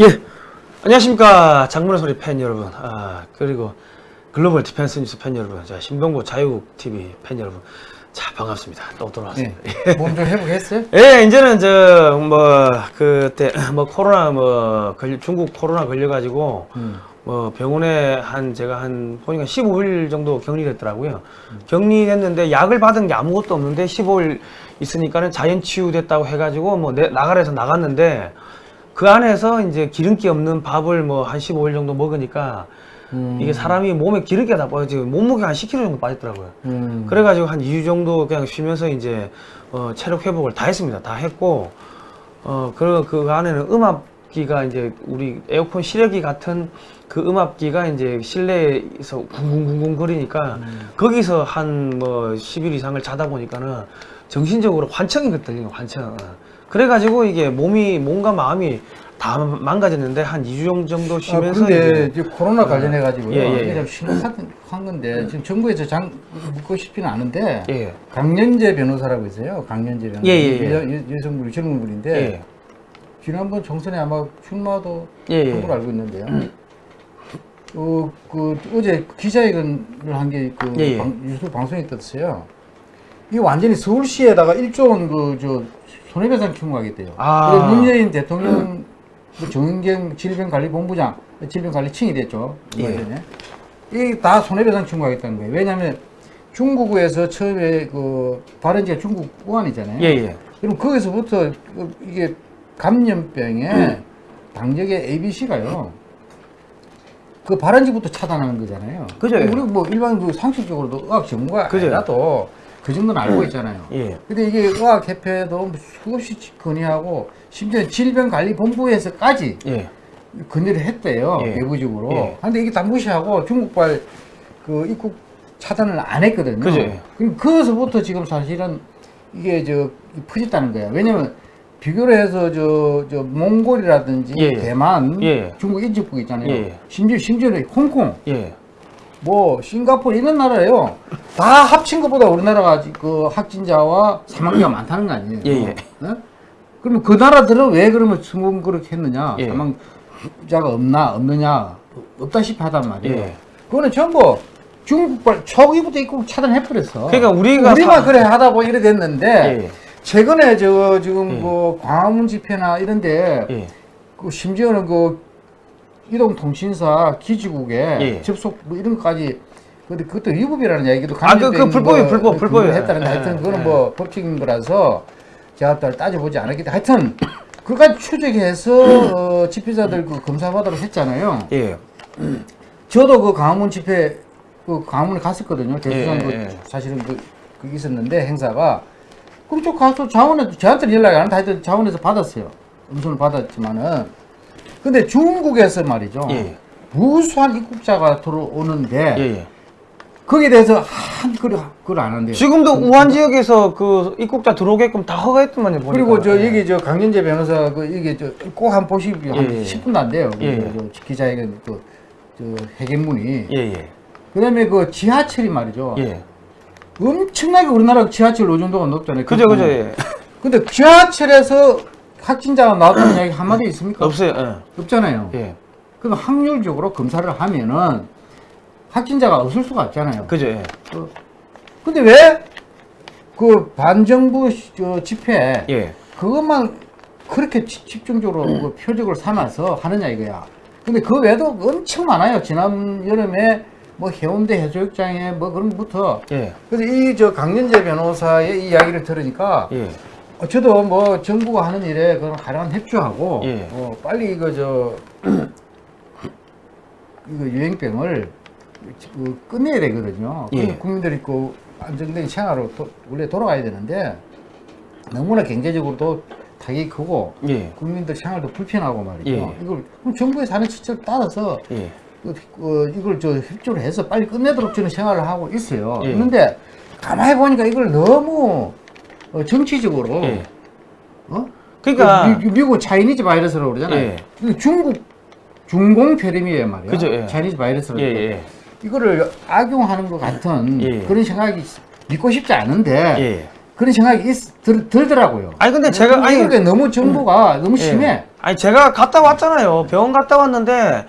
예, 안녕하십니까 장문의 소리 팬 여러분, 아 그리고 글로벌 디펜스 뉴스 팬 여러분, 자 신봉구 자유국 TV 팬 여러분, 자 반갑습니다. 또 돌아왔습니다. 네. 몸좀 회복했어요? 예, 이제는 저 뭐 그때 뭐 코로나 뭐 걸- 중국 코로나 걸려가지고 음. 뭐 병원에 한 제가 한 보니까 15일 정도 격리됐더라고요. 격리됐는데 약을 받은 게 아무것도 없는데 15일 있으니까는 자연 치유됐다고 해가지고 뭐 내- 나가래서 나갔는데 그 안에서 이제 기름기 없는 밥을 뭐 한 15일 정도 먹으니까 음. 이게 사람이 몸에 기름기가 다 빠져 몸무게가 한 10kg 정도 빠졌더라고요. 음. 그래가지고 한 2주 정도 그냥 쉬면서 이제 어, 체력 회복을 다 했습니다. 다 했고 어, 그, 그 안에는 음압기가 이제 우리 에어컨 실외기 같은 그 음압기가 이제 실내에서 쿵쿵쿵쿵 거리니까 거기서 한 뭐 10일 이상을 자다 보니까는 정신적으로 환청이 들리는 환청. 그래가지고 이게 몸이 몸과 마음이 다 망가졌는데 한 2주 정도 아, 쉬면서 근데 이제 코로나 관련해 가지고요. 예, 예, 이게 예. 좀 심각한 건데 지금 정부에서 장 묻고 싶지는 않은데 예. 강연재 변호사라고 있어요. 강연재 변호사. 예, 예, 예. 여, 여, 여성분 젊은 분인데 예. 지난번 정선에 아마 출마도 예, 한 예. 걸로 알고 있는데요. 어, 그 어제 기자회견을 한 게그. 유튜브 방송에 떴어요. 이게 완전히 서울시에다가 1조 원 그저 손해배상 청구하겠대요. 아. 그래서 문재인 대통령 그 정은경 질병관리본부장 질병관리청이 됐죠. 예. 이게 다 손해배상 청구하겠다는 거예요. 왜냐하면 중국에서 처음에 그 발원지가 중국 우한이잖아요. 예, 예. 그럼 거기서부터 그 이게 감염병에 당적의 ABC가요. 그 발원지부터 차단하는 거잖아요. 그죠. 우리 뭐 일반 그 상식적으로도 의학 전문가 그죠. 아니라도 그 정도는 알고 있잖아요. 예. 근데 이게 의학협회도 수없이 건의하고 심지어 질병관리본부에서까지 예. 건의를 했대요. 예. 내부적으로. 예. 근데 이게 다 무시하고 중국발 그 입국 차단을 안 했거든요. 그죠. 그럼 거기서부터 지금 사실은 이게 저 퍼졌다는 거야. 왜냐면 비교를 해서 저, 저 몽골이라든지 예. 대만, 예. 중국 인접국 있잖아요. 예. 심지어 심지어는 홍콩, 예. 뭐 싱가포르 이런 나라예요. 다 합친 것보다 우리나라가 그 확진자와 사망자가 많다는 거 아니에요. 예, 예. 어? 그러면 그 나라들은 왜 그러면 성공 그렇게 했느냐? 예. 사망자가 없나 없느냐 없다시피 하단 말이에요. 예. 그거는 전부 중국발 초기부터 입국 차단해 버렸어. 그러니까 우리가 우리만 사- 그래 하다 보니 이래 됐는데 예. 최근에 저 지금 예. 그 광화문 집회나 이런데 예. 그 심지어는 그 이동통신사 기지국에 예. 접속 뭐 이런 것까지 근데 그것도 위법이라는 얘기도 아, 그- 그 감염병 불법이에요, 불법, 그 불법이에요. 근거를 했다는데 예, 하여튼 그거는 예. 뭐 법적인 거라서 제가 또 따져보지 않았기 때문에 하여튼 그까지 추적해서 어, 집회자들 그 검사받으러 했잖아요. 예. 저도 그 강화문 집회 그 강화문에 갔었거든요. 대수산 예, 그 예. 사실은 그, 그 있었는데 행사가 그럼 저 가서 자원에 저한테 연락이 안 하여튼 자원에서 받았어요. 음성을 받았지만은 근데 중국에서 말이죠. 예. 무수한 입국자가 들어오는데 예. 예. 거기에 대해서 한 그걸 그걸 안 한대요. 지금도 우한 지역에서 그 입국자 들어오게끔 다 허가했더만요. 보니까. 그리고 저 예. 여기 저 강연재 변호사 그 이게 저 꼭 한 보시기 한 예, 예. 10분도 안 돼요. 그 예, 저, 기자회견 그, 저 회견문이. 예, 예. 그다음에 그 지하철이 말이죠. 예. 엄청나게 우리나라 지하철 의존도가 높잖아요. 그죠, 그 그죠. 예. 근데 지하철에서 확진자가 나왔다는 이야기 한마디 있습니까? 없어요. 예. 없잖아요. 예. 그럼 확률적으로 검사를 하면은 확진자가 없을 수가 없잖아요. 그죠. 예. 어. 근데 왜 그 반정부 집회 예. 그것만 그렇게 지- 집중적으로 그 표적을 삼아서 하느냐 이거야. 근데 그 외에도 엄청 많아요. 지난 여름에 뭐 해운대 해수욕장에 뭐 그런 것부터 예. 그래서 이 저 강연재 변호사의 이 이야기를 들으니까 예. 어, 저도 뭐 정부가 하는 일에 그런 가능한 협조하고 예. 어, 빨리 이거 저 이거 유행병을 그 끝내야 되거든요. 예. 국민들이 그 안정된 생활로 도, 원래 돌아가야 되는데 너무나 경제적으로도 타격이 크고 예. 국민들 생활도 불편하고 말이죠. 예. 이걸 그럼 정부의 사는 지침을 따라서 예. 그, 어, 이걸 저 협조를 해서 빨리 끝내도록 저는 생활을 하고 있어요. 예. 있는데 가만히 보니까 이걸 너무 어, 정치적으로 예. 어? 그러니까 미, 미국 차이니즈 바이러스라고 그러잖아요. 예. 중국 중공 폐렴이에요 말이야. 그죠, 예. 차이니즈 바이러스로. 예, 예. 이거를 악용하는 것 같은 예. 그런 생각이 믿고 싶지 않은데 예. 그런 생각이 있, 들, 들더라고요. 아니 근데 제가 아니 이게 너무 정보가 너무 심해. 예. 아니 제가 갔다 왔잖아요. 병원 갔다 왔는데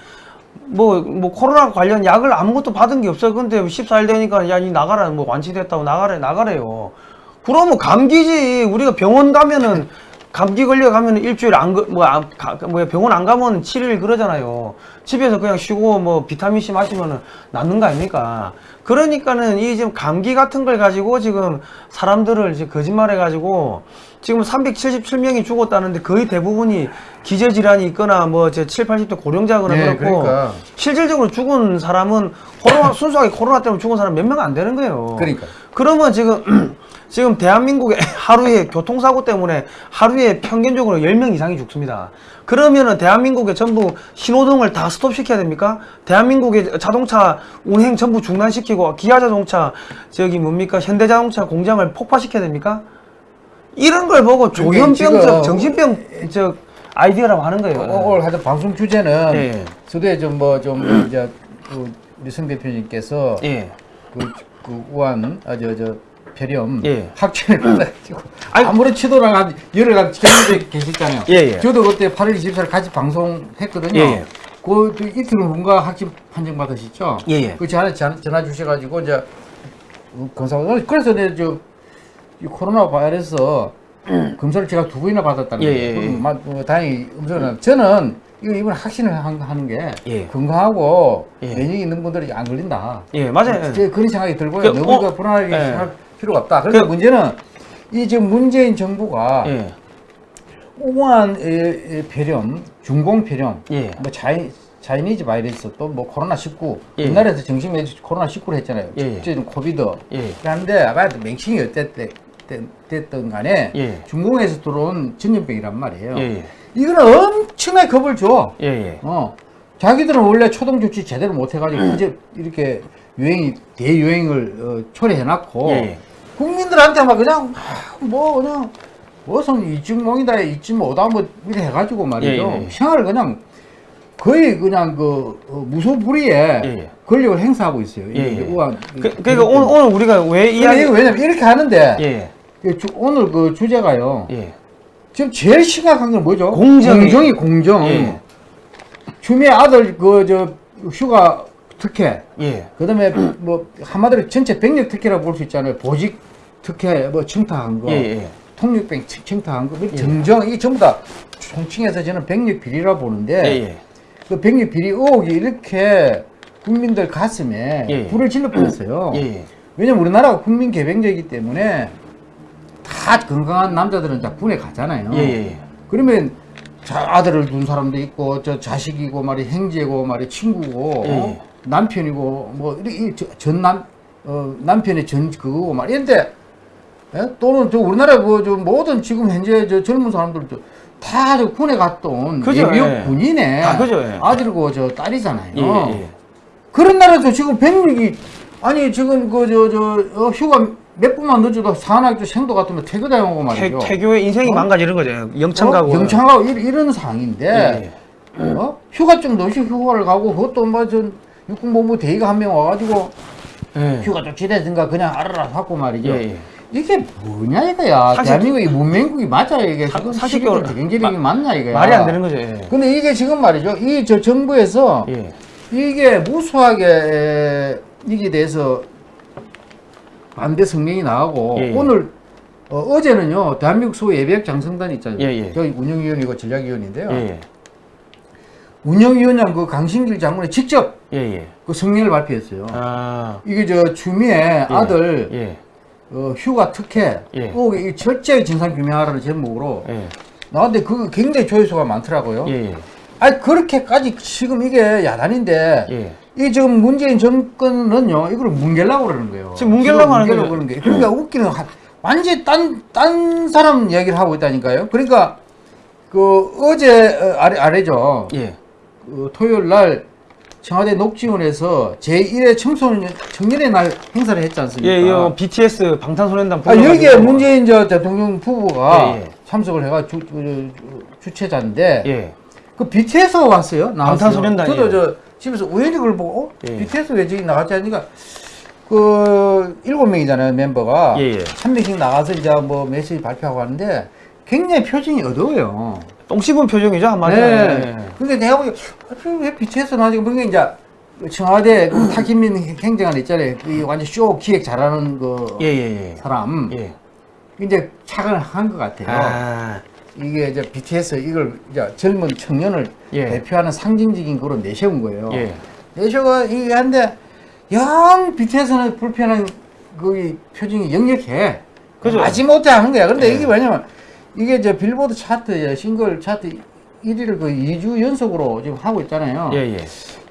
뭐 뭐 코로나 관련 약을 아무것도 받은 게 없어요. 근데 14일 되니까 야 니 나가라 뭐 완치됐다고 나가래 나가래요. 그러면 감기지. 우리가 병원 가면은 감기 걸려 가면은 일주일 안뭐 뭐야 병원 안 가면 7일 그러잖아요. 집에서 그냥 쉬고 뭐 비타민 C 마시면은 낫는 거 아닙니까? 그러니까는 이 지금 감기 같은 걸 가지고 지금 사람들을 이제 거짓말해 가지고 지금 377명이 죽었다는데 거의 대부분이 기저 질환이 있거나 뭐저 7, 80대 고령자거나 네, 그렇고 그러니까. 실질적으로 죽은 사람은 코로나 순수하게 코로나 때문에 죽은 사람 몇 명 안 되는 거예요. 그러니까. 그러면 지금 지금 대한민국에 하루에 교통사고 때문에 하루에 평균적으로 10명 이상이 죽습니다. 그러면은 대한민국에 전부 신호등을 다 스톱시켜야 됩니까? 대한민국의 자동차 운행 전부 중단시키고 기아자동차 저기 뭡니까 현대자동차 공장을 폭파시켜야 됩니까? 이런 걸 보고 그러니까 조현병적 정신병 저 아이디어라고 하는 거예요. 어, 오늘 하여튼 방송 주제는 예. 서두에 좀뭐 좀 이제 그성 대표님께서 예. 그, 그 우한 아저저 폐렴 예. 받아가지고 아니- 아무런 치도랑 한 열흘 경험에 계셨잖아요. 예, 예. 저도 그때 8월 24일 같이 방송했거든요. 예, 예. 그 이틀 후인가 확진 판정 받으셨죠? 예, 예. 그 전화 전- 전화 주셔가지고 이제 검사 그래서 내가 저이 코로나 바이러스 검사를 제가 두 번이나 받았다는 예, 거예요. 예, 예. 마- 뭐 다행히 음성을 저는 이거 이번 확신을 한- 하는 게 예. 건강하고 예. 면역이 있는 분들이 안 걸린다. 예, 맞아요. 제 그런 생각이 들고요. 그, 너무 어, 그 불안하게 예. 생각할 필요가 없다. 그런데 그- 문제는 이 지금 문재인 정부가 예. 우한 폐렴, 중공 폐렴, 예. 뭐 차이 차이니즈 바이러스 또 뭐 코로나 19 예. 우리나라에서 정신에 코로나 19를 했잖아요. 예, 예. 코비드. 예. 그런데 아마 맹칭이 어땠든 됐든 간에 예. 중공에서 들어온 전염병이란 말이에요. 이거는 엄청나게 겁을 줘. 예, 예. 어. 자기들은 원래 초동 조치 제대로 못 해가지고 이제 이렇게 유행이 대유행을 어, 초래해놨고 예, 예. 국민들한테 막 그냥 아, 뭐 그냥 무슨 이쯤몽이다 이쯤 오다 뭐 이렇게 해가지고 말이죠 예, 예. 생활을 그냥 거의 그냥 그 어, 무소불위에 예, 예. 권력을 행사하고 있어요. 이- 예, 이 예. 우한 그, 그러니까 오늘, 오늘 우리가 왜 이야기 왜냐면 이렇게 하는데 예, 그 주- 오늘 그 주제가요. 예, 지금 제일 심각한 건 뭐죠? 공정이- 공정이 공정. 예. 추미애 아들 그 저 휴가 특혜. 예, 그 다음에 뭐 한마디로 전체 병력 특혜라고 볼 수 있잖아요. 보직 특혜 뭐 청탁한 거, 예, 예. 청- 청탁한 거, 뭐 예. 정정 이 전부 다 총칭해서 저는 병력 비리라 보는데 예, 예. 그 병력 비리 의혹이 이렇게 국민들 가슴에 예. 불을 질러 버렸어요. 예, 예. 왜냐면 우리나라가 국민 개병제이기 때문에 다 건강한 남자들은 다 군에 가잖아요. 예, 예. 그러면 자, 아들을 둔 사람도 있고 저 자식이고 말이 형제고 말이 친구고 예, 어? 남편이고 뭐 전남 어, 남편의 전 그거고 말 이런데 예? 또는 저 우리나라 그저 모든 지금 현재 저 젊은 사람들 다 저 군에 갔던 그죠, 예비역 예. 군인의 다 그죠, 예. 아들이고 저 딸이잖아요. 예, 예. 그런 나라도 지금 병력이 아니 지금 그 저 저 휴가 몇 분만 늦어도 사나기 생도 같으면 퇴교당하고 태, 말이죠. 태교의 인생이 어? 망가지는 거죠. 영창 가고. 어? 영창하고 이- 이런 상황인데 예, 어? 휴가증도 없이 휴가를 가고 그것도 뭐전 육군본부 대위가 한 명 와가지고 예. 휴가 조치되든가 그냥 알아라 하고 말이죠. 예, 예. 이게 뭐냐 이거야. 사실- 대한민국이 문명국이 맞아 이게 사- 지금 사실 시기도 그- 경제력이 맞냐 이거야. 말이 안 되는 거죠. 예. 근데 이게 지금 말이죠. 이 저 정부에서 예. 이게 무수하게 에, 이게 대해서 반대 성명이 나오고 예, 예. 오늘 어, 제는요 대한민국 소 예비역 장성단 있잖아요. 예, 예. 저희 운영위원이고 전략위원인데요. 예, 운영위원장 그 강신길 장군이 직접 예, 예. 그 성명을 발표했어요. 아, 이게 저 추미애 아들 예, 어, 휴가 특혜 예. 의혹이 철저히 진상 규명하라는 제목으로 예, 나왔는데 그 굉장히 조회수가 많더라고요. 예, 예. 아니 그렇게까지 지금 이게 야단인데 예. 이 지금 문재인 정권은요 이걸 뭉개려고 그러는 거예요. 지금 뭉개려고 하는 거죠. 그러는 거예요. 그러니까 웃기는 한- 완전히 딴, 딴 사람 이야기를 하고 있다니까요. 그러니까 그 어제 어, 아래 아래죠. 예. 그 토요일 날 청와대 녹지원에서 제1회 청소년 청년의 날 행사를 했지 않습니까? 예, 이 BTS 방탄소년단 아, 여기에 문재인 저 대통령 부부가 예, 예. 참석을 해가 주, 주, 주최자인데 예. 그 BTS 왔어요. 나왔어요. 방탄소년단이에요. 저도 저 집에서 우연히 그걸 보고 어? 예. BTS 왜 저기 나갔지 하니까 그 일곱 명이잖아요 멤버가 예, 예. 한 명씩 나가서 이제 뭐 메시지 발표하고 하는데 굉장히 표정이 어두워요. 똥 씹은 표정이죠 한마디로. 네. 근데 내가 보기 아, 왜 BTS 나지고 뭔가 이제 청와대 그 타기민 행정관 있잖아요. 그 완전 쇼 기획 잘하는 그 예 예 예. 사람 예. 이제 착을 한 것 같아요. 아. 이게 이제 BTS 이걸 이제 젊은 청년을 예. 대표하는 상징적인 거로 내세운 거예요. 예. 내셔가 이게 한데 영 BTS는 불편한 그 표정이 역력해. 그죠. 마지못해 하는 거야. 근데 예. 이게 뭐냐면 이게 이제 빌보드 차트 싱글 차트 1위를 그 2주 연속으로 지금 하고 있잖아요. 예 예.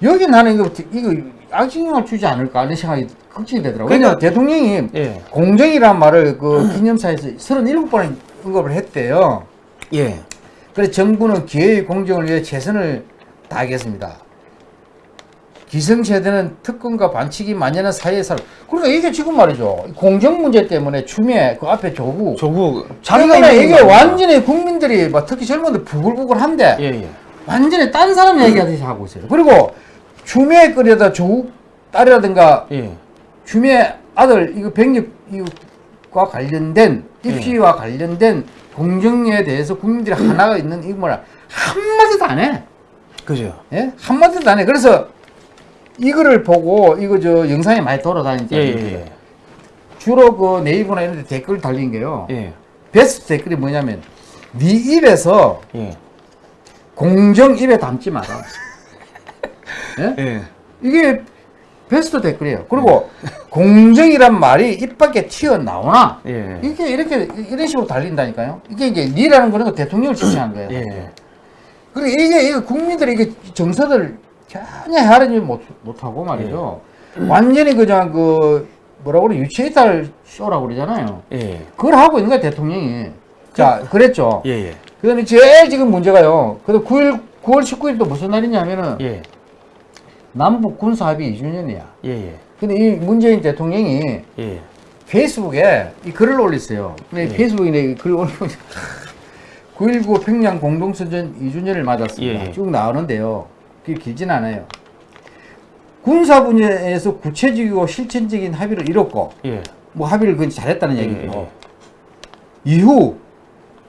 여기 나는 이거 이거 악영향을 주지 않을까 하는 생각이 걱정이 되더라고요. 왜냐면 대통령이 예. 공정이란 말을 그 기념사에서 37번을 언급을 했대요. 예. 그래서 정부는 기회의 공정을 위해 최선을 다하겠습니다. 기성세대는 특권과 반칙이 만연한 사회에 살아. 그러니까 이게 지금 말이죠. 공정 문제 때문에 추미애 그 앞에 조국. 조국 자기가 있는 이게. 완전히 국민들이 막 특히 젊은들 부글부글한데 예 예. 완전히 딴 사람 얘기하듯이 하고 있어요. 그리고 추미애 끌려다 조국 딸이라든가 예. 추미애 아들 이거 병력과 관련된 입시와 관련된 공정에 대해서 국민들이 하나가 있는 이거 뭐라 한마디도 안 해. 그죠. 예? 한마디도 안 해. 그래서 이거를 보고 이거 저 영상이 많이 돌아다니죠. 예 예. 주로 그 네이버나 이런 데 댓글 달린 게요. 예. 베스트 댓글이 뭐냐면 네 입에서 예. 공정 입에 담지 마라. 예? 예. 이게 베스트 댓글이에요. 그리고 공정이란 말이 입 밖에 튀어나오나 예. 이게 이렇게 이런 식으로 달린다니까요. 이게 이제 니라는 거는 그 대통령을 지칭한 거예요. 예. 그리고 이게, 이게 국민들이 이게 정서를 전혀 헤아리지 못, 못하고 말이죠. 완전히 그냥 그 뭐라고 그래 유체이탈 쇼라고 그러잖아요. 예. 그걸 하고 있는 거야 대통령이. 자 그랬죠. 예예. 그 다음에 제일 지금 문제가요. 그래도 9일 9월 19일 또 무슨 날이냐면은 예. 남북 군사 합의 2주년이야. 예예. 근데 이 문재인 대통령이 예. 페이스북에 이 글을 올렸어요. 근데 예. 페이스북에 이 글을 올리고 9.19 평양 공동선전 2주년을 맞았습니다. 예, 예. 쭉 나오는데요. 그게 길진 않아요. 군사 분야에서 구체적이고 실천적인 합의를 이뤘고 예. 뭐 합의를 그 잘했다는 예, 얘기고 이후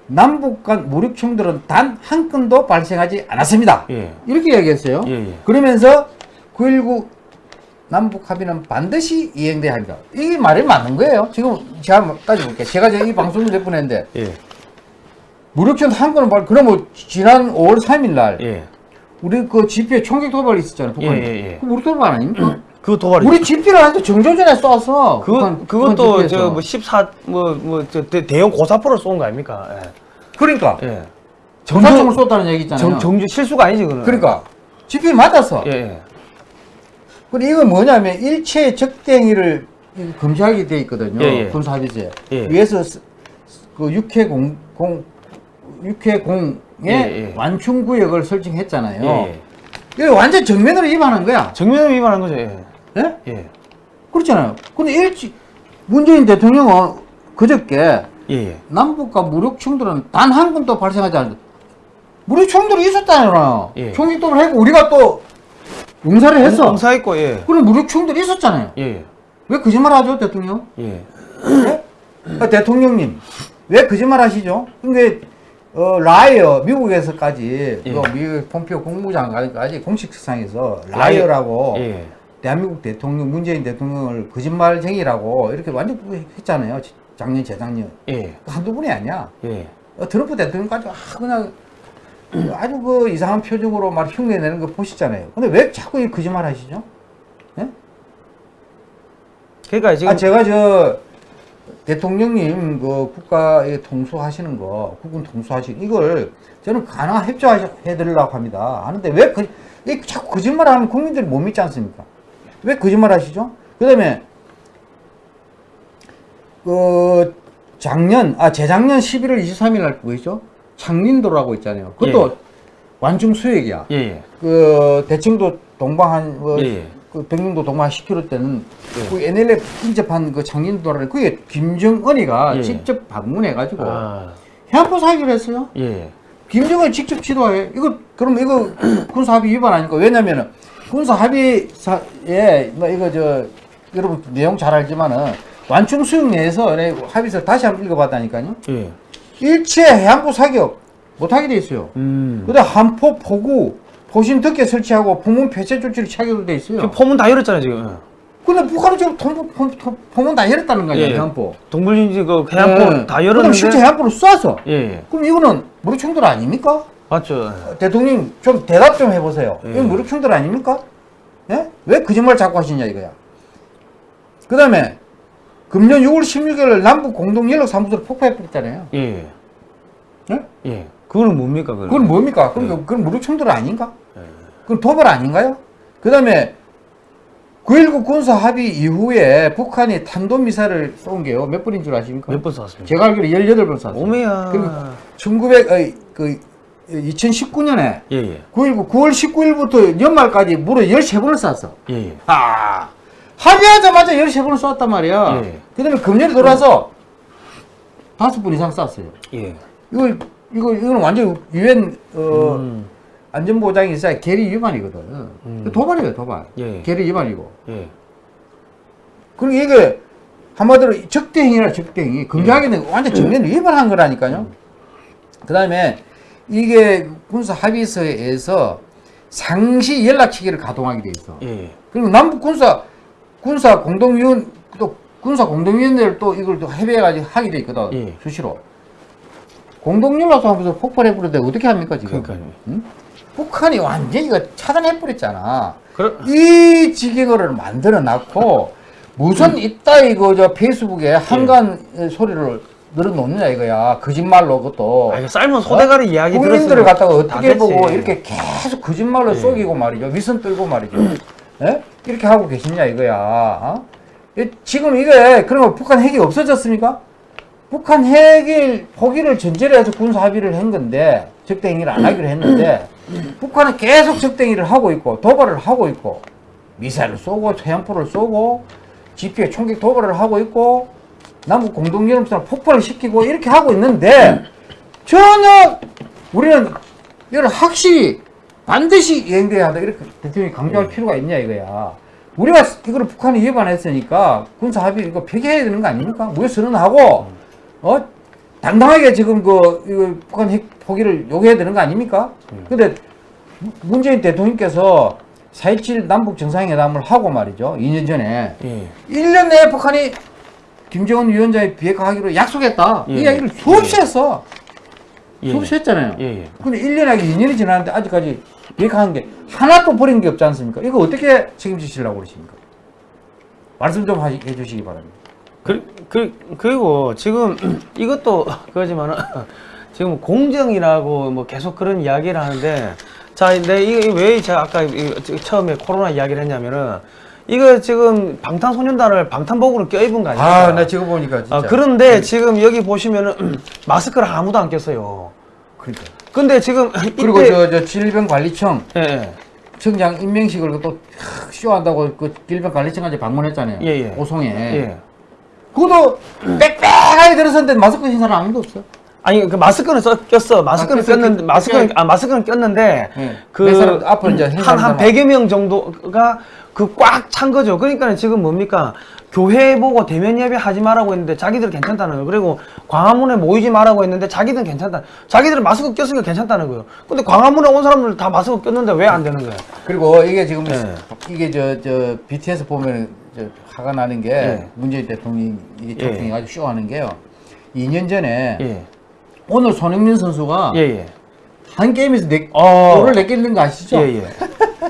남북 간 무력 충돌은 단 한 건도 발생하지 않았습니다. 예. 이렇게 얘기했어요. 예. 예. 그러면서 9.19 남북 합의는 반드시 이행돼야 합니다. 이게 말이 맞는 거예요. 지금 제가 한번 따져볼게요. 제가 지금 이 방송을 몇번 했는데 예. 무력전 한 건은 발 그러면 지난 5월 3일 날 예. 우리 그 집회 총격 도발 있었잖아요. 북한. 예, 예, 예. 그 무력 도발 아닙니까? 그 도발이 우리 집회를 하는데 정조전에 쏴서 그 북한- 그것도. 저뭐 14 뭐 뭐저 대형 고사포를 쏜 거 아닙니까? 그러니까 예. 예. 정사총을 쏘다는 얘기 있잖아요. 정, 정주 실수가 아니지 그는. 그러니까 집회 맞았어. 예. 예. 근데 이건 뭐냐면 일체 적대행위를 금지하게 돼 있거든요. 예, 예. 군사합의제. 예. 위에서 스- 그 육해 공, 공 육해 공의 예, 예. 완충 구역을 설정했잖아요. 예. 예. 이거 완전 정면으로 위반한 거야. 정면 위반한 거죠. 예. 예? 예. 그렇잖아요. 근데 일치 문재인 대통령은 그저께 예. 예. 남북과 무력 충돌은 단 한 번도 발생하지 않는다. 무력 충돌이 있었잖아요. 예. 총격도를 했고 우리가 또 응사를 했어. 공사했고 예. 그럼 무력 충돌이 있었잖아요. 예. 왜 거짓말 하죠, 대통령? 예. 네? 아, 대통령님 왜 거짓말 하시죠? 근데 어, liar 미국에서까지 예. 그 미국 폼페이오 국무장관까지 공식 석상에서 liar라고 예. 대한민국 대통령 문재인 대통령을 거짓말쟁이라고 이렇게 완전 했잖아요. 지- 작년 재작년 예. 한두 분이 아니야. 예. 어, 트럼프 대통령까지 아, 그냥 아주 그 이상한 표정으로 막 흉내내는 거 보시잖아요. 근데 왜 자꾸 이 거짓말 하시죠? 그러니까 지금 아 제가 저 대통령님 그 국가에 통수하시는 거 국군 통수하시는 이걸 저는 가능한 협조해 드리려고 합니다 하는데 왜 그, 이 자꾸 거짓말 하면 국민들이 못 믿지 않습니까 왜 거짓말 하시죠 그 다음에 그 작년 아 재작년 11월 23일 날 뭐였죠 창린도라고 있잖아요 그것도 완충 수역이야 예. 예. 그 대청도 동방 한 뭐, 예, 예. 그 백령도 한 10km 때는 예. 그 NLF 인접한 그 창린도라는 그게 김정은이가 예. 직접 방문해가지고 아. 해안포 사기로 했어요. 예. 김정은이 직접 지도해. 이거 그럼 이거 군사 합의 위반 아닙니까? 왜냐면은 군사 합의사에 뭐 이거 저 여러분 내용 잘 알지만은 완충 수용 내에서 내 합의서를 다시 한번 읽어봤다니까요. 예. 일체 해안부 사격 못하게 돼 있어요. 음. 그다음 한포 포구 포신 덮개 설치하고 부문 폐쇄 조치를 차기로 돼 있어요. 지금 포문 다 열었잖아요 지금. 근데 북한은 지금 포문 다 열었다는 거예요. 예. 해안포. 동물인지 그 해안포 예. 다 그럼 열었는데. 실제 해안포를 쏴서. 예, 예. 그럼 이거는 무력 충돌 아닙니까? 맞죠. 대통령 좀 대답 좀 해보세요. 예. 이거 무력 충돌 아닙니까? 예? 왜 거짓말 자꾸 하시냐 이거야. 그 다음에 금년 6월 16일 남북 공동 연락 사무소를 폭파해버렸잖아요. 예. 예? 예. 그거는 뭡니까 그건? 그건 뭡니까? 그럼 예. 그건 무력 충돌 아닌가? 예. 그건 도발 아닌가요? 그 다음에 9.19 군사 합의 이후에 북한이 탄도미사일을 쏜 게요. 몇 번인 줄 아십니까? 몇 번 쐈습니까? 제가 알기로 18번 쐈어요. 오메야. 그리고 1900, 어, 그, 2019년에 예, 예. 9.19 9월 19일부터 연말까지 무려 13번을 쐈어. 예, 예. 아, 합의하자마자 13번을 쐈단 말이야. 예. 그 다음에 금년에 돌아서 다섯 번 이상 쐈어요. 예. 이거, 이거, 이거는 완전 유엔, 어, 음. 안전보장이 있어야 계리 위반이거든. 음. 도발이에요, 도발. 예. 계리 위반이고. 예. 그리고 이게 한마디로 적대행위라 적대행위. 금지하게는 완전 정면 위반한 거라니까요. 그 다음에 이게 군사 합의서에서 상시 연락치기를 가동하게 돼 있어. 예. 그리고 남북 군사 군사 공동위원 또 군사 공동위원회를 또 이걸 또 협의해가지고 하게 돼 있거든. 예. 수시로. 공동연락소 하면서 폭발해 버렸는데 어떻게 합니까 지금? 그러니까요. 북한이 완전히 이거 차단해 버렸잖아. 그럼 이 지경을 만들어 놨고 무슨 이따 이거 저 페이스북에 한간 소리를 늘어놓느냐 이거야 거짓말로 그것도 아, 이거 삶은 소대가리 이야기 국민들을 갖다가 다 어떻게. 보고 이렇게 계속 거짓말로 예. 속이고 말이죠 위선 떨고 말이죠 예? 이렇게 하고 계시냐 이거야 어? 이- 지금 이게 그러면 북한 핵이 없어졌습니까? 북한 핵을 포기를 전제로 해서 군사 합의를 한 건데 적대행위를 안 하기로 했는데 북한은 계속 적대행위를 하고 있고 도발을 하고 있고 미사일을 쏘고 해안포를 쏘고 GP에 총격 도발을 하고 있고 남북 공동연합선을 폭발을 시키고 이렇게 하고 있는데 전혀 우리는 이걸 확실히 반드시 이행돼야 한다. 이렇게 대통령이 강조할 필요가 있냐 이거야. 우리가 이거를 북한이 위반했으니까 군사 합의 이거 폐기해야 되는 거 아닙니까? 무효 선언하고 어 당당하게 지금 그 이거 북한 핵 포기를 요구해야 되는 거 아닙니까 근데 문재인 대통령께서 4.27 남북 정상회담을 하고 말이죠 2년 전에 예. 1년 내에 북한이 김정은 위원장의 비핵화하기로 약속했다. 예. 이 이야기를 수없이 했어. 예. 수없이 했잖아요. 예, 예. 근데 1년하기 2년이 지났는데 아직까지 비핵화한 게 하나도 버린 게 없지 않습니까? 이거 어떻게 책임지시려고 그러십니까? 말씀 좀 해주시기 바랍니다. 그, 그, 그리고 지금 이것도 그러지만은 지금 공정이라고 뭐 계속 그런 이야기를 하는데 자, 내 이거 왜 제가 아까 이- 처음에 코로나 이야기를 했냐면은 이거 지금 방탄소년단을 방탄복으로 껴입은 거 아닙니까? 아, 나 지금 보니까 진짜. 아, 그런데 지금 여기 보시면은 마스크를 아무도 안 꼈어요. 그러니까. 근데 지금 그리고 이때- 저, 저 질병관리청 예, 예. 청장 임명식을 또 하, 쇼한다고 그 질병관리청까지 방문했잖아요. 예, 예. 오송에. 예. 그것도 빽빽하게 들었었는데 마스크 신 사람 아무도 없어. 아니 그 마스크는 써, 꼈어. 마스크는 아, 꼈는데 꼈- 마스크는 꼈- 아 마스크는 꼈는데 예. 그 앞으로 이제 행한한 사람들만- 100여 명 정도가 그 꽉 찬 거죠. 그러니까 지금 뭡니까? 교회 보고 대면 예배 하지 말라고 했는데 자기들은 괜찮다는 거예요. 그리고 광화문에 모이지 말라고 했는데 자기들은 괜찮다. 자기들은 마스크 꼈으니까 괜찮다는 거예요. 근데 광화문에 온 사람들 다 마스크 꼈는데 왜 안 되는 거예요? 그리고 이게 지금 예. 이게 저 저 BTS 보면 저 화가 나는 게 예. 문재인 대통령이 이게 예. 대통령이 아주 쇼하는 게요. 2년 전에 예. 오늘 손흥민 선수가 예, 예. 한 게임에서 네 어. 골을 내끼는 거 아시죠? 예, 예.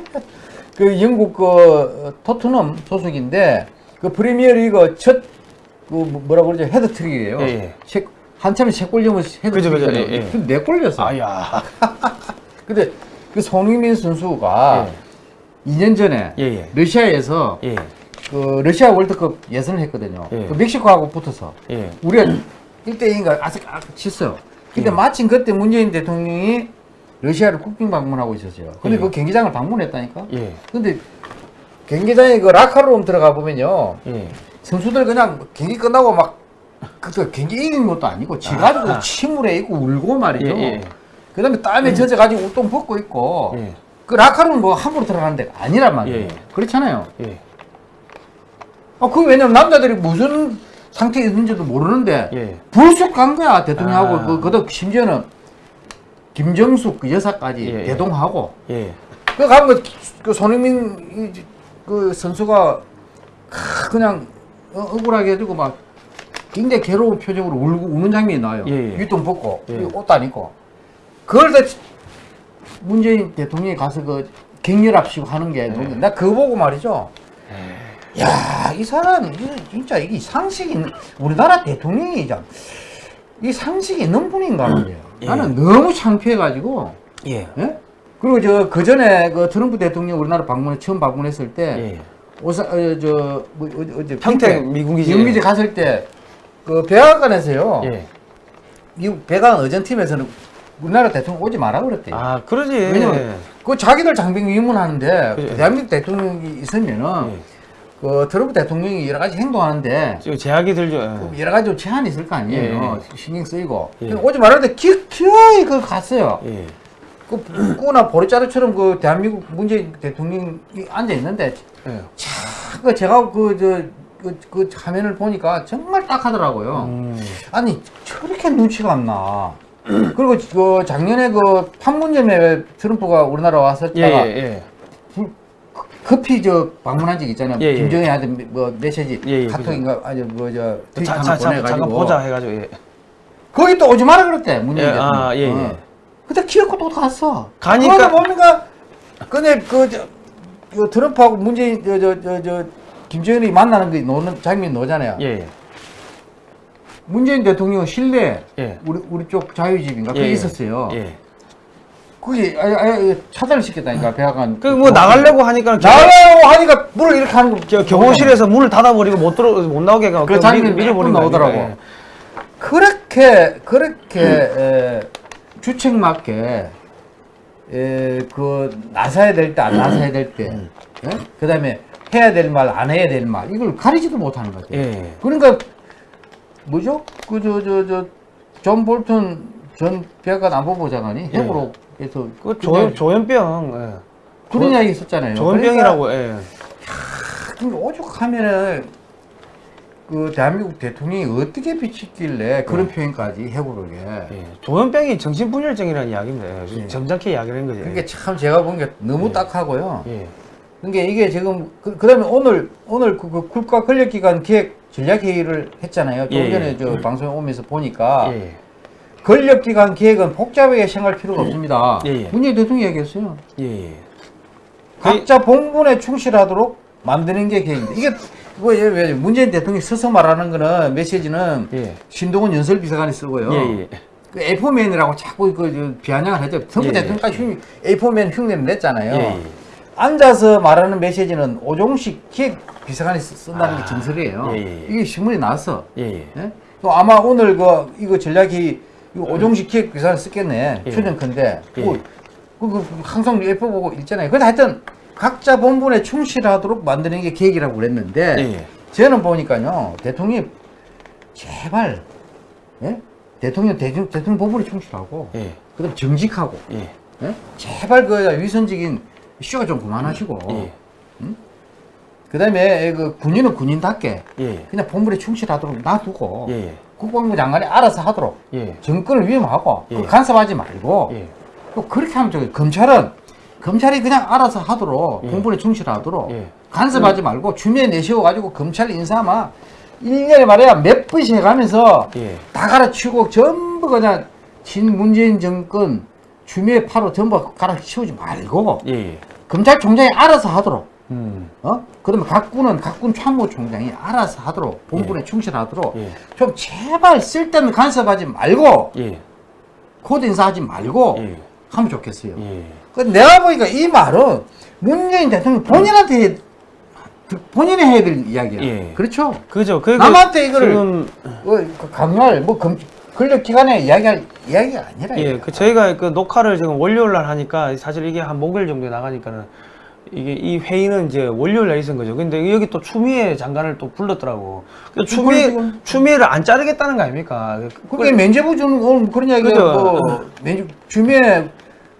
그 영국 그 토트넘 소속인데 그 프리미어리그 첫 그 뭐라 그러죠 해트트릭이에요. 한참에 세골 넣으면 그죠, 해트트릭이잖아요. 예, 예. 네골 넣었어. 아야. 근데 그 손흥민 선수가 2년 전에. 러시아에서 예. 그 러시아 월드컵 예선을 했거든요. 예. 그 멕시코하고 붙어서 예. 우리가 1대2인가 아직 아, 쳤어요. 근데 예. 마침 그때 문재인 대통령이 러시아를 국빈 방문하고 있었어요. 근데 예. 그 경기장을 방문했다니까. 예. 근데 경기장에 그 라카룸 들어가 보면요. 예. 선수들 그냥 경기 끝나고 막그 경기 이긴 것도 아니고 지가지고 아. 침울해 있고 울고 말이죠. 예, 예. 그다음에 땀에 젖어가지고 옷동 벗고 있고 예. 그 라카룸 뭐 함부로 들어가는 데가 아니란 말이에요. 그렇잖아요. 예. 아, 그 왜냐면 남자들이 무슨 상태에 있는지도 모르는데 예. 불쑥 간 거야 대통령하고 아. 그 그도 심지어는 김정숙 그 여사까지 예, 예. 대동하고 예. 그 가면 그, 그 손흥민 이- 그 선수가 크, 그냥 어, 억울하게 해주고 막 굉장히 괴로운 표정으로 울고 우는 장면이 나와요. 예, 예. 윗돈 벗고 예. 이 옷도 안 입고 그걸 다 문재인 대통령이 가서 그 격렬합시고 하는 게 너무 나 그거 보고 말이죠. 야, 이 사람 진짜 이게 상식이 우리나라 대통령이 참, 이 상식이 있는 분인가 말이에요. 예. 나는 너무 창피해가지고 예. 예? 그리고 저 그 전에 그 트럼프 대통령 우리나라 방문에 처음 방문했을 때 예. 오사 어, 저 뭐 어디 어디 평택 미군기지. 미군기지 갔을 때 그 백악관에서요. 예. 미국 백악관 의전팀에서는 우리나라 대통령 오지 마라 그랬대요. 아, 그러지. 왜냐면 그 자기들 장병 위문하는데. 대한민국 대통령이 있으면은 예. 그 트럼프 대통령이 여러 가지 행동하는데 지금 제약이 들죠. 예. 여러 가지 제한이 있을 거 아니에요. 예, 신경 쓰이고 예. 오지 말았는데 기, 기어이 그 갔어요. 예. 그 꾸나 보리자루처럼 그 대한민국 문재인 대통령이 앉아 있는데 예. 그 제가 그저 그, 그 화면을 보니까 정말 딱 하더라고요. 음. 아니 저렇게 눈치가 안 나. 그리고 그 작년에 그 판문점에 트럼프가 우리나라 와서 예, 다가 예, 급히 저 방문한 적 있잖아요. 예, 예. 김정은한테 뭐 메시지 예, 예, 카톡인가 아니 뭐저 예. 트윗 자, 하나 자, 보내가지고 잠깐 보자 해가지고. 예. 거기 또 오지 마라 그랬대 문재인 예, 대통령. 아, 예, 예. 어. 근데 기어코 또 갔어. 가니까- 그거는 뭡니까? 근데 그, 저, 그 트럼프하고 문재인 저저저저 김정은이 만나는 게 노는 장면 노잖아요. 예. 예. 문재인 대통령 실내 예. 우리 우리 쪽 자유집인가 그게. 있었어요. 예. 그게 아예, 아예 차단을 시켰다니까 백악관. 그 뭐 나가려고 하니까 겨- 나가려고 하니까 문을 이렇게 하는 거. 겨- 경호실에서 문을 닫아버리고 못 들어 못 나오게 하고 그거 아닙니까? 나오더라고. 예. 그렇게 그렇게 에, 주책 맞게 에, 그 나서야 될 때 안 나서야 될 때, 음. 예? 그다음에 해야 될 말 안 해야 될 말 이걸 가리지도 못하는 거죠. 예. 그러니까 뭐죠? 그 저 저 저 존 볼턴 전 백악관 안보보좌관이 예. 회고록에서 그 조, 조현병. 예. 그런 이야기 있었잖아요. 조현병이라고. 예. 그러니까 오죽하면은 그 대한민국 대통령이 어떻게 비치길래 그런 표현까지 해고를 해. 예. 조현병이 정신분열증이라는 이야기입니다. 예. 예. 점잖게 이야기를 한 거죠. 그게 참 제가 본 게 너무 예. 딱하고요. 예. 그러니까 이게 지금 그, 그다음에 오늘 오늘 그, 그 국가 권력기관 기획 전략 회의를 했잖아요. 좀 예, 전에 예. 저 방송에 오면서 보니까 예. 권력기관 기획은 복잡하게 생각할 필요가 없습니다. 예, 예. 문재인 대통령이 얘기했어요. 예. 예. 각자 본분에 충실하도록 만드는 게 계획입니다. 이게 뭐 예, 왜 문재인 대통령이 서서 말하는 거는 메시지는 예. 신동훈 연설비서관이 쓰고요. 예. 예. 그 A4맨이라고 자꾸 그저 비아냥을 하죠. 예, 예. 대통령까지 흉- A4맨 흉내를 냈잖아요. 예. 예. 앉아서 말하는 메시지는 오종식 기획 비서관이 쓰- 쓴다는 게 아, 정설이에요. 예, 예. 이게 신문에 나왔어. 예. 예. 예? 또 아마 오늘 그 이거 전략이 이거 오종식 기획 비서관 썼겠네. 예. 추정컨대. 예. 그, 그, 그 항상 예뻐 보고 읽잖아요. 근데 하여튼 각자 본분에 충실하도록 만드는 게 계획이라고 그랬는데 예. 예. 저는 보니까요 대통령이 제발 예? 대통령 대통령, 대통령 본분에 충실하고 예. 그다음 정직하고 예. 예? 제발 그 위선적인 쇼가 좀 그만하시고 예. 그다음에 그 군인은 군인답게 예. 그냥 본분에 충실하도록 놔두고 예. 국방부 장관이 알아서 하도록 예. 정권을 위임하고 예. 그 간섭하지 말고 예. 또 그렇게 하면 저기 검찰은 검찰이 그냥 알아서 하도록 예. 본분에 충실하도록 예. 간섭하지 말고 주미에 내세워 가지고 검찰 인사만 1년에 말이야 몇 번씩 해가면서 예. 다 갈아치우고 전부 그냥 진 문재인 정권 주미에 파로 전부 갈아치우지 말고 예. 검찰총장이 알아서 하도록 음. 어? 그러면 각군은 각군 참모 총장이 알아서 하도록 본분에 충실하도록 예. 좀 제발 쓸데없는 간섭하지 말고 예. 코드 인사하지 말고 예. 하면 좋겠어요. 예. 그 내가 보니까 이 말은 문재인 대통령 본인한테 해- 본인이 해야 될 이야기야. 예. 그렇죠? 그죠. 그 남한테 이거를 지금 뭐, 그 강요할 뭐 검, 권력기관에 이야기할 이야기가 아니라. 예. 그 저희가 그 녹화를 지금 월요일 날 하니까 사실 이게 한 목요일 정도에 나가니까는 이게 이 회의는 이제 월요일 날 있은 거죠. 근데 여기 또 추미애 장관을 또 불렀더라고. 그 추미애 지금- 추미애를 안 자르겠다는 거 아닙니까? 그게 면제부 주는 오늘 그런 이야기가. 뭐 면제 주미에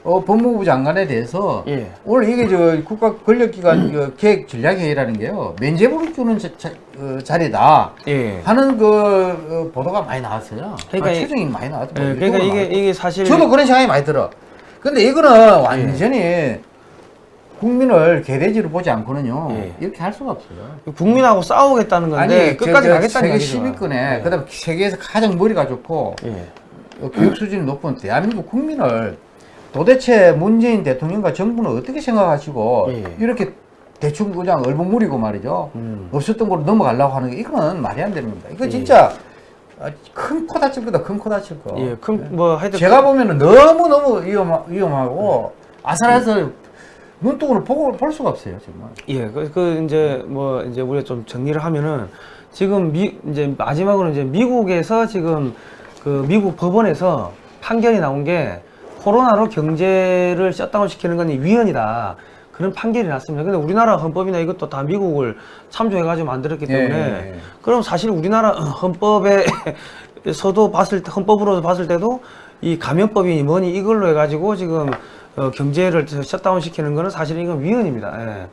어, 법무부 장관에 대해서 예. 오늘 이게 저 국가 권력기관 그 계획 전략회의라는 게요 면제부를 주는 자, 자, 어, 자리다 예. 하는 그 어, 보도가 많이 나왔어요. 그러니까 아, 이- 추정이 많이 나왔죠. 예, 뭐 그러니까 이게 이게 사실 저도 그런 생각이 많이 들어. 근데 이거는 완전히 국민을 개돼지로 보지 않고는요. 예. 이렇게 할 수가 없어요. 국민하고 싸우겠다는 건데 저- 끝까지 저 가겠다는 세계 얘기죠. 10위권에 예. 그다음 세계에서 가장 머리가 좋고 예. 어, 교육 수준이 높은 대한민국 국민을 도대체 문재인 대통령과 정부는 어떻게 생각하시고 예. 이렇게 대충 그냥 얼버무리고 말이죠. 음. 없었던 걸로 넘어가려고 하는 게 이거는 말이 안 겁니다. 이거 예. 진짜 아, 큰코 다칠 거다. 큰 코 다칠 거. 예. 그럼 뭐 하여튼 제가 보면은 너무 너무 위험 위험하고 아슬아슬 눈독으로 보고 볼 수가 없어요 정말. 예, 그, 그 이제 뭐 이제 우리가 좀 정리를 하면은 지금 미 이제 마지막으로 이제 미국에서 지금 그 미국 법원에서 판결이 나온 게 코로나로 경제를 셧다운 시키는 건 위헌이다. 그런 판결이 났습니다. 근데 우리나라 헌법이나 이것도 다 미국을 참조해가지고 만들었기 예, 때문에 예, 예. 그럼 사실 우리나라 헌법에서도 봤을 때 헌법으로 봤을 때도 이 감염법이 뭐니 이걸로 해가지고 지금 어, 경제를 셧다운 시키는 거는 사실 이건 위헌입니다. 예.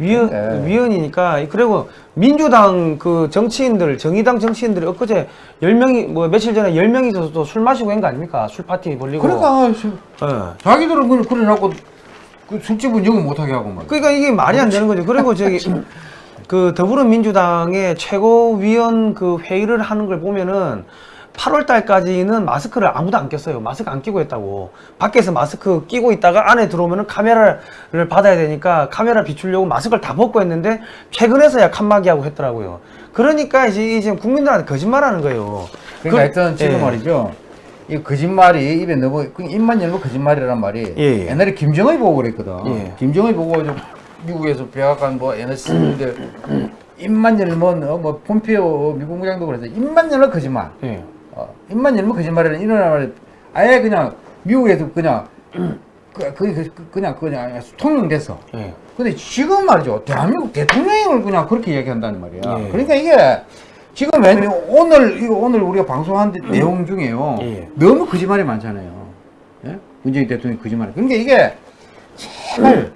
위헌 네. 위헌이니까 그리고 민주당 그 정치인들 정의당 정치인들이 엊그제 열 명이 뭐 며칠 전에 열 명이서 또술 마시고 한 거 아닙니까? 술 파티 벌리고. 그러니까 수- 예. 자기들은 그래 그래 놓고 그 술집은 영업 못하게 하고 말. 그러니까 이게 말이 안 되는 거죠. 그리고 저기 그 더불어민주당의 최고위원 그 회의를 하는 걸 보면은 8월 달까지는 마스크를 아무도 안 꼈어요. 마스크 안 끼고 했다고. 밖에서 마스크 끼고 있다가 안에 들어오면은 카메라를 받아야 되니까 카메라 비추려고 마스크를 다 벗고 했는데 최근에서야 칸막이 하고 했더라고요. 그러니까 이제 지금 국민들한테 거짓말하는 거예요. 그러니까 그- 하여튼 지금 예. 말이죠. 이 거짓말이 입에 넣어 그 입만 열면 거짓말이란 말이 예, 예. 옛날에 김정의 보고 그랬거든. 예. 김정의 보고 저 미국에서 백악관 뭐 NSC인데 입만 열면 어, 뭐 폼페오 미국 국장도 그래서 입만 열면 거짓말. 예. 어, 입만 열면 거짓말이라는 이런 말이 아예 그냥 미국에서 그냥 그, 그, 그, 그냥 그냥 통용됐어. 예. 근데 지금 말이죠. 대한민국 대통령을 그냥 그렇게 이야기한다는 말이야. 예. 그러니까 이게 지금 왜 오늘 이거 오늘 우리가 방송한 내용 중에요. 예. 너무 거짓말이 많잖아요. 예? 문재인 대통령이 거짓말. 그러니까 이게 제발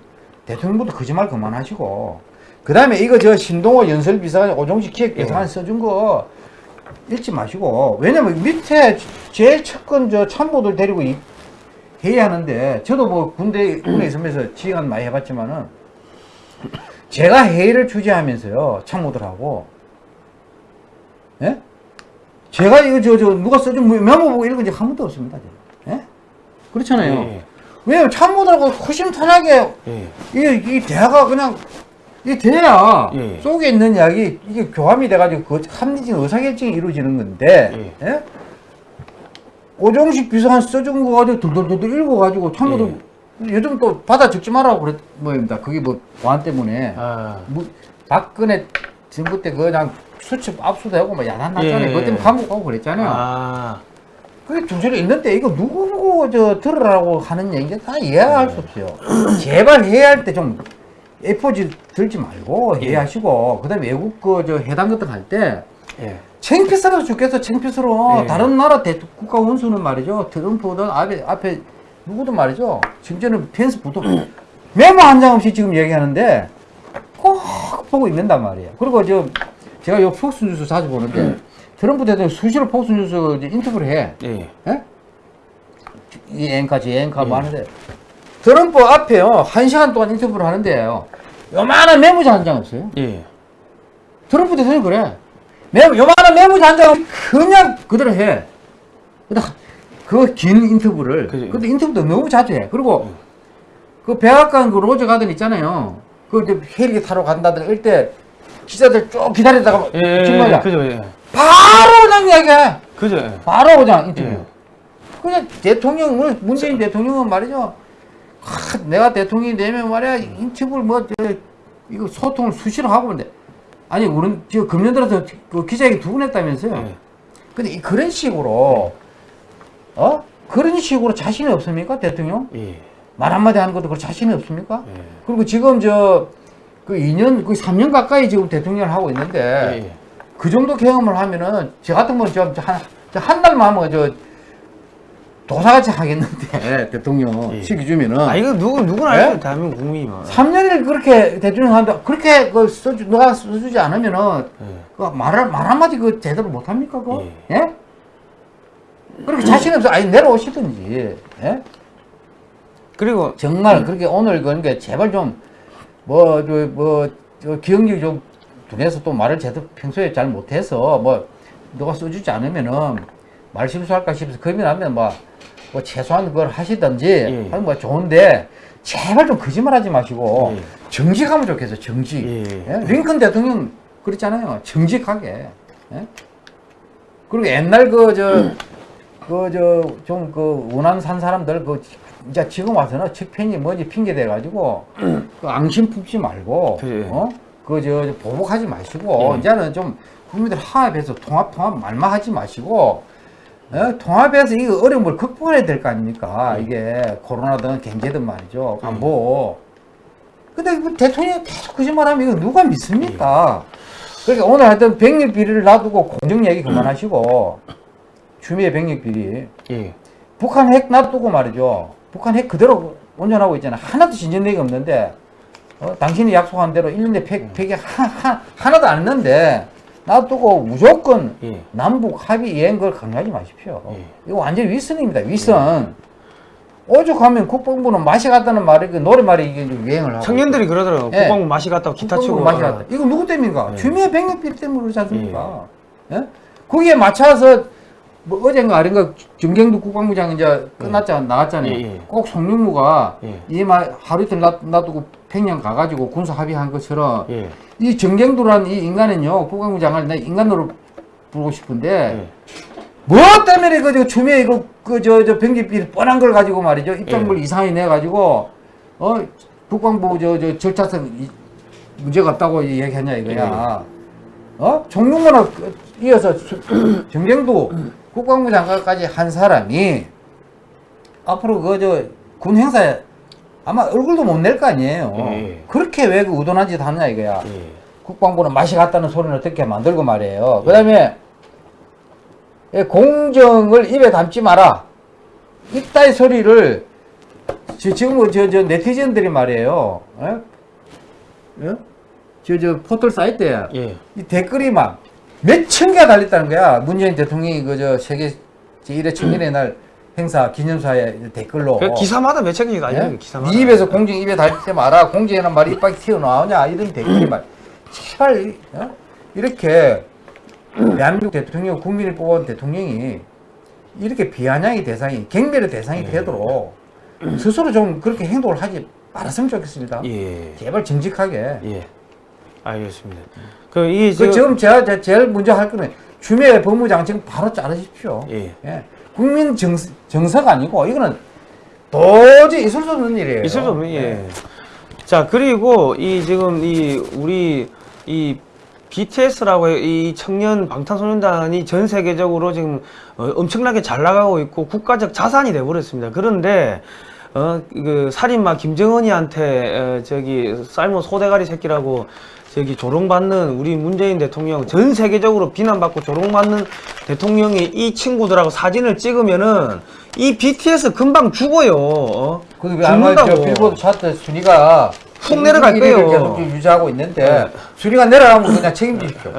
대통령부터 거짓말 그만하시고 그 다음에 이거 저 신동호 연설비서 오종식 기획 예산 써준 거 읽지 마시고 왜냐면 밑에 제일 첫건 저 참모들 데리고 이- 회의하는데 저도 뭐 군대 군에 있으면서 지휘관 많이 해봤지만은 제가 회의를 주재하면서요 참모들하고 예? 제가 이거 저 저 누가 써준 뭐 메모 보고 읽은 적 한 번도 없습니다. 예? 그렇잖아요. 예. 왜냐면 참모들하고 허심탄회하게 예. 이, 이 대화가 그냥 이 대화 예. 속에 있는 이야기 이게 교감이 돼가지고 그 합리적인 의사결정이 이루어지는 건데 예? 오종식 비서관 써준 거 가지고 둘둘둘둘 읽어가지고 참모들 요즘 또 받아 적지 말라고 그랬 뭐입니다. 그게 뭐 보안 때문에 아. 뭐 박근혜 정부 때 그냥 수첩 압수되고 뭐 야단 났잖아요. 예. 그것 때문에 감옥 가고 그랬잖아요. 아. 그게 두 줄이 있는데 이거 누구 보고 저 들으라고 하는 얘기가 다 이해할 수 없어요. 제발 회의할 때 좀 A4지 들지 말고 회의하시고 그다음에 외국 그저 회담 같은 거할때 예. 창피스러워 죽겠어 창피스러워 예. 다른 나라 대 국가 원수는 말이죠 트럼프든 앞에 앞에 누구든 말이죠 심지어는 펜스 부도 메모 한 장 없이 지금 얘기하는데 꼭 보고 있는단 말이에요 그리고 저 제가 요 폭스 뉴스 자주 보는데 트럼프 대통령 수시로 폭스 뉴스 인터뷰를 해 예. 예? 이 앵커 저 앵커 뭐 하는데 트럼프 앞에요 한 시간 동안 인터뷰를 하는데요 요만한 메모지 한장 없어요 예. 트럼프 대통령이 그래 메모 요만한 메모지 한장 그냥 그대로 해 그 긴 인터뷰를 그죠. 근데 인터뷰도 너무 자주 해 그리고 그 백악관 그 로즈 가든 있잖아요 그 이제 헬기 타러 간다든 이럴 때 기자들 쭉 기다리다가 예. 예. 정말 그죠. 예. 바로 그냥 이야기해 그죠. 예. 바로 그냥 인터뷰. 예. 그냥 대통령을 문재인 대통령은 말이죠. 하, 내가 대통령이 되면 말이야 인터뷰를 뭐 저, 이거 소통을 수시로 하고 있는데 아니 우리 지금 금년 들어서 그 기자회견 두 번 했다면서요. 예. 근데 이 그런 식으로 어 그런 식으로 자신이 없습니까 대통령 예. 말 한마디 하는 것도 그 자신이 없습니까? 예. 그리고 지금 저 그 2년 그 3년 가까이 지금 대통령을 하고 있는데 예. 그 정도 경험을 하면은 저 같은 건 저한한 달만 하면 저 도사같이 하겠는데 대통령 예. 시기 주면은 아 이거 누구 누구나 예? 알죠 대한민국 국민이면. 3년을 그렇게 대통령 하는데 그렇게 그 써주 누가 써주지 않으면은 예. 그 말을 말 한마디 그 제대로 못 합니까 그? 예. 예? 그렇게 자신 없어 아니 내려오시든지 예? 그리고 정말 그렇게 오늘 그러니까 제발 좀뭐저뭐 기억력 좀 둔해서 또 말을 제대로 평소에 잘 못해서 뭐 누가 써주지 않으면은 말 실수할까 싶어서 겁이 나면 뭐, 뭐 최소한 그걸 하시든지 예. 하면 뭐 좋은데 제발 좀 거짓말하지 마시고 예. 정직하면 좋겠어 정직. 예. 예? 링컨 대통령 그랬잖아요 정직하게. 예? 그리고 옛날 그 저 그 저좀그 원한 산 사람들 그 이제 지금 와서는 측편이 뭐지 핑계 대 가지고 그 앙심 품지 말고 그래. 어? 그저 보복하지 마시고 예. 이제는 좀 국민들 화합해서 통합 통합 말만 하지 마시고 어? 통합해서 이거 어려움을 극복해야 될 거 아닙니까? 이게 코로나든 경제든 말이죠. 안보 근데 뭐 대통령이 계속 거짓말하면 이거 누가 믿습니까? 그러니까 오늘 하여튼 병력 비리를 놔두고 공정 얘기 그만하시고 추미애 병력 비리. 예. 북한 핵 놔두고 말이죠. 북한 핵 그대로 온전하고 있잖아. 하나도 진전되기 없는데, 어, 당신이 약속한 대로 1년에 폐, 폐기 하, 하, 하나도 안 했는데, 놔두고 무조건 예. 남북 합의 이행 걸 강요하지 마십시오. 예. 이거 완전 윗선입니다. 윗선. 오죽하면 국방부는 맛이 갔다는 말이, 그 노래말이 이게 유행을 하고. 청년들이 그러더라고. 예. 국방부 맛이 갔다고 기타 치고. 맛이 갔다. 이거 누구 때문인가? 예. 주미의 병력비리 때문에 그러지 않습니까? 예? 거기에 맞춰서 뭐 어젠가 아닌가 정경도 국방부장 이제 끝났잖아 나갔잖아요. 예, 예. 꼭 송영무가 예. 이말 하루 이틀 놔- 놔두고 평양 가가지고 군사 합의한 것처럼 예. 이 정경도라는 이 인간은요 국방부장을 내 인간으로 부르고 싶은데 예. 뭐 때문에 그 주미에 이거 그저저 병기비 뻔한 걸 가지고 말이죠 입장물 예. 이상하게 내 가지고 어 국방부 저 저 절차상 이- 문제가 없다고 얘기했냐 이거야 어 종룡문화 이어서 수- 정경도 국방부 장관까지 한 사람이 앞으로 그 저 군 행사에 아마 얼굴도 못 낼 거 아니에요 예. 그렇게 왜그 우도난 짓 하느냐 이거야 예. 국방부는 맛이 갔다는 소리를 어떻게 만들고 말이에요. 그 다음에 공정을 입에 담지 마라. 이따의 소리를 지- 지금 저, 저 네티즌들이 말이에요. 예? 예? 저, 저 포털 사이트에 예. 이 댓글이 막 몇 천 개가 달렸다는 거야. 문재인 대통령이 그 저 세계 제1회 청년의 날 행사 기념사에 댓글로. 그 기사마다 몇 책이 가요. 예? 기사마다. 네 입에서 공정 입에 달지 마라. 공정이라는 말이 이빨 튀어나오냐. 이런 댓글이 말. 제발 이- 어? 이렇게 대한민국 대통령 국민이 뽑은 대통령이 이렇게 비아냥의 대상이 경멸의 대상이 되도록 스스로 좀 그렇게 행동을 하지 말았으면 좋겠습니다. 예. 제발 정직하게. 예. 알겠습니다. 그, 이, 그 저, 지금 제가 제- 제일 먼저 할 거는 추미애 법무장 지금 바로 자르십시오. 예. 예. 국민 정, 정서가 아니고 이거는 도저히 있을 수 없는 일이에요. 있을 수 없는, 예. 자, 그리고 이 지금 이 우리 이 BTS라고 이 청년 방탄소년단이 전 세계적으로 지금 어, 엄청나게 잘 나가고 있고 국가적 자산이 돼버렸습니다. 그런데 어, 그 살인마 김정은이한테 어, 저기 삶은 소대가리 새끼라고 저기 조롱받는 우리 문재인 대통령 전 세계적으로 비난받고 조롱받는 대통령이 이 친구들하고 사진을 찍으면은 이 BTS 금방 죽어요. 어? 그게 왜 아마 저. 빌보드 차트 순위가 훅 내려갈 1위를 거예요. 계속 좀 유지하고 있는데 네. 순위가 내려가면 그냥 책임지십시오.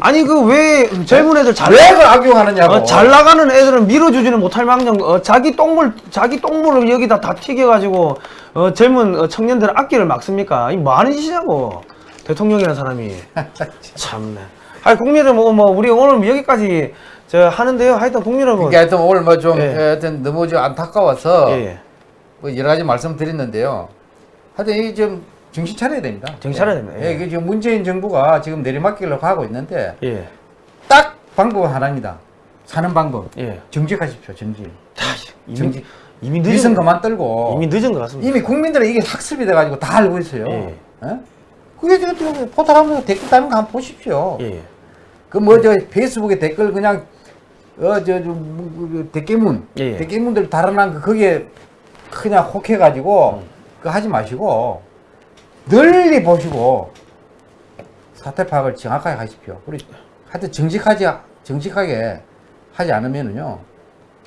아니 그 왜 젊은 애들 잘, 왜 그걸 악용하느냐고. 어, 잘 나가는 애들은 밀어주지는 못할 망정 어, 자기 똥물 자기 똥물을 여기다 다 튀겨가지고 어, 젊은 어, 청년들 악기를 막습니까? 이 뭐하는 짓이냐고 대통령이라는 사람이 참네. 아니 국민을 뭐, 뭐 우리 오늘 여기까지 저 하는데요. 하여튼 국민을 뭐 그러니까 하여튼 오늘 뭐좀 예. 하여튼 너무 좀 안타까워서 예, 뭐 여러 가지 말씀드렸는데요. 하여튼 이좀 정신 차려야 됩니다. 정신 차려야 됩니다. 예, 예. 이게 지금 문재인 정부가 지금 내리막길로 가고 있는데 예, 딱 방법은 하나입니다. 사는 방법. 예. 정직하십시오. 정직. 이미 정직. 이미 위선 늦은 그만 떨고 이미 늦은 것 같습니다. 이미 국민들은 이게 학습이 돼가지고 다 알고 있어요. 예. 예? 그게 지금 지금 포털 하면서 댓글 다는 거 한번 보십시오. 예, 그뭐 저 페이스북에 댓글 그냥 어저 댓글문 예, 예. 댓글문들 달아난 거 거기에 그냥 혹해가지고 그거 하지 마시고 널리 보시고 사태 파악을 정확하게 하십시오. 우리 하여튼 정직하지 정직하게 하지 않으면은요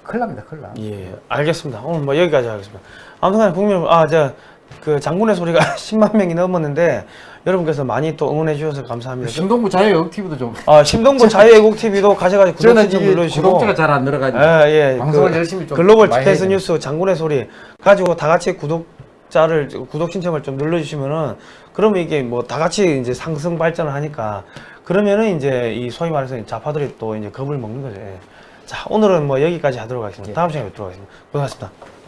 큰일 납니다, 큰일 나. 예, 알겠습니다. 오늘 뭐 여기까지 하겠습니다. 아무튼 국민 여러분, 아, 저, 그 장군의 소리가 10만 명이 넘었는데 여러분께서 많이 또 응원해 주셔서 감사합니다. 신동부 자유의 TV도 좀. 아, 심동보 자유애국 TV도 가셔가지고 구독 좀 눌러주시고. 구독자가 잘 안 늘어가지고. 예, 예. 방송을 그 열심히 좀 글로벌 해야 뉴스 장군의 소리 가지고 다 같이 구독자를 구독 신청을 좀 눌러주시면은 그러면 이게 뭐 다 같이 이제 상승 발전을 하니까 그러면은 이제 이 소위 말해서 좌파들이 또 이제 겁을 먹는 거죠. 예. 자 오늘은 뭐 여기까지 하도록 하겠습니다. 다음 시간에 뵙도록 하겠습니다. 고생하셨습니다.